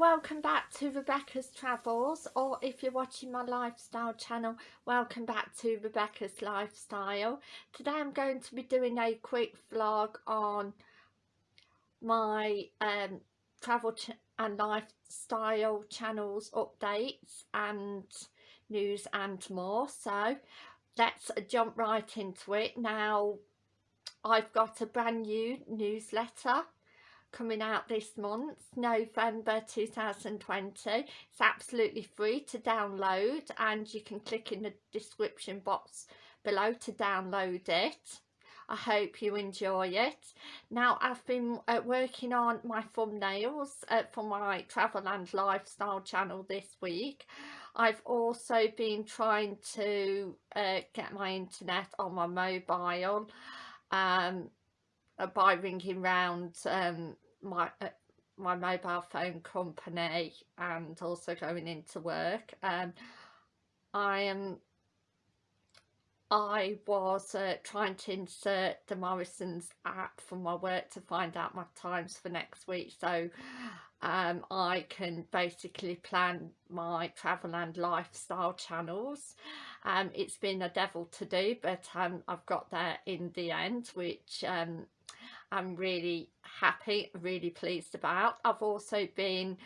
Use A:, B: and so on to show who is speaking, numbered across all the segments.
A: welcome back to Rebecca's Travels or if you're watching my lifestyle channel welcome back to Rebecca's Lifestyle. Today I'm going to be doing a quick vlog on my um, travel and lifestyle channels updates and news and more. So let's jump right into it. Now I've got a brand new newsletter coming out this month November 2020 it's absolutely free to download and you can click in the description box below to download it. I hope you enjoy it. Now I've been uh, working on my thumbnails uh, for my travel and lifestyle channel this week. I've also been trying to uh, get my internet on my mobile um, by ringing round um, my uh, my mobile phone company and also going into work. Um, I am I was uh, trying to insert the Morrison's app for my work to find out my times for next week. So um, I can basically plan my travel and lifestyle channels. Um, it's been a devil to do but um, I've got there in the end which um, I'm really happy, really pleased about. I've also been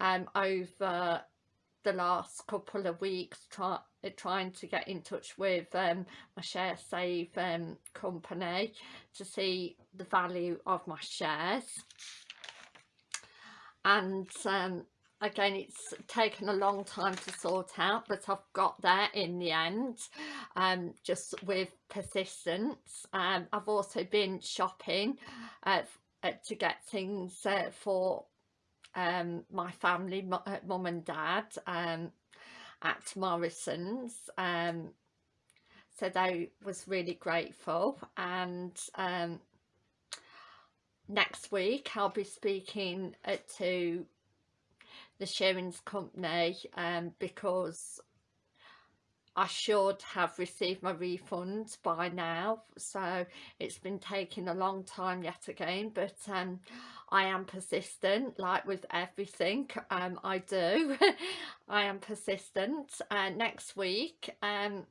A: um, over the last couple of weeks try, trying to get in touch with um, my share save um, company to see the value of my shares and um, again it's taken a long time to sort out but I've got there in the end um, just with persistence. Um, I've also been shopping uh, uh, to get things uh, for um, my family uh, mum and dad um, at Morrison's um, so they was really grateful. And um, next week I'll be speaking uh, to the Shearings company um, because I should have received my refund by now. So it's been taking a long time yet again but um, I am persistent like with everything um, I do. I am persistent. Uh, next week um,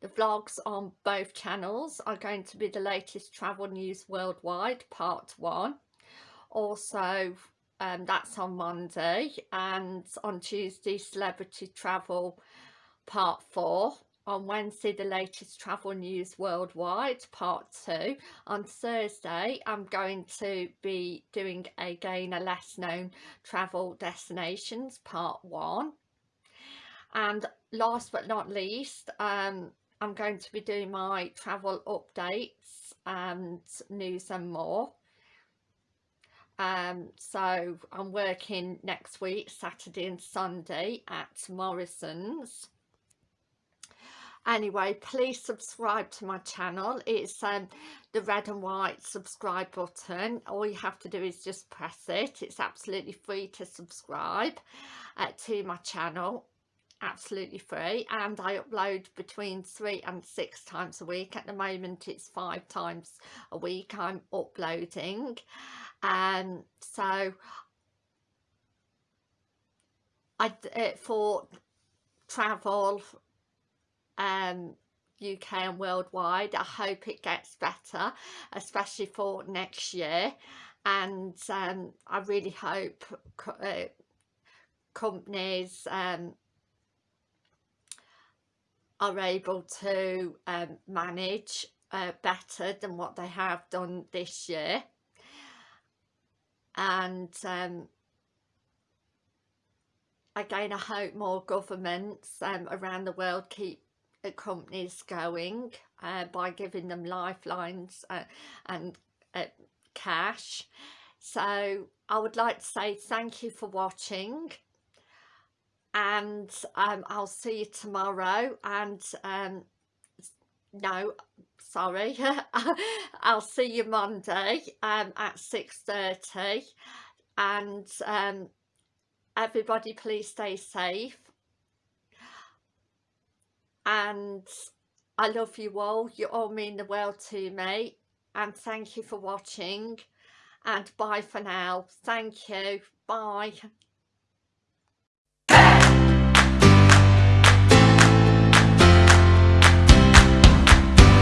A: the vlogs on both channels are going to be the latest travel news worldwide part one. Also um, that's on Monday and on Tuesday celebrity travel part four on Wednesday the latest travel news worldwide part two. On Thursday I'm going to be doing again a less known travel destinations part one. And last but not least um, I'm going to be doing my travel updates and news and more um, so I'm working next week Saturday and Sunday at Morrison's. Anyway please subscribe to my channel. It's um, the red and white subscribe button. All you have to do is just press it. It's absolutely free to subscribe uh, to my channel absolutely free and I upload between three and six times a week. At the moment it's five times a week I'm uploading. Um so I uh, for travel um UK and worldwide I hope it gets better especially for next year. And um, I really hope co uh, companies um, are able to um, manage uh, better than what they have done this year. And um, again I hope more governments um, around the world keep uh, companies going uh, by giving them lifelines uh, and uh, cash. So I would like to say thank you for watching and um, I'll see you tomorrow and um, no sorry I'll see you Monday um, at 6.30 and um, everybody please stay safe. And I love you all you all mean the world to me and thank you for watching and bye for now. Thank you. Bye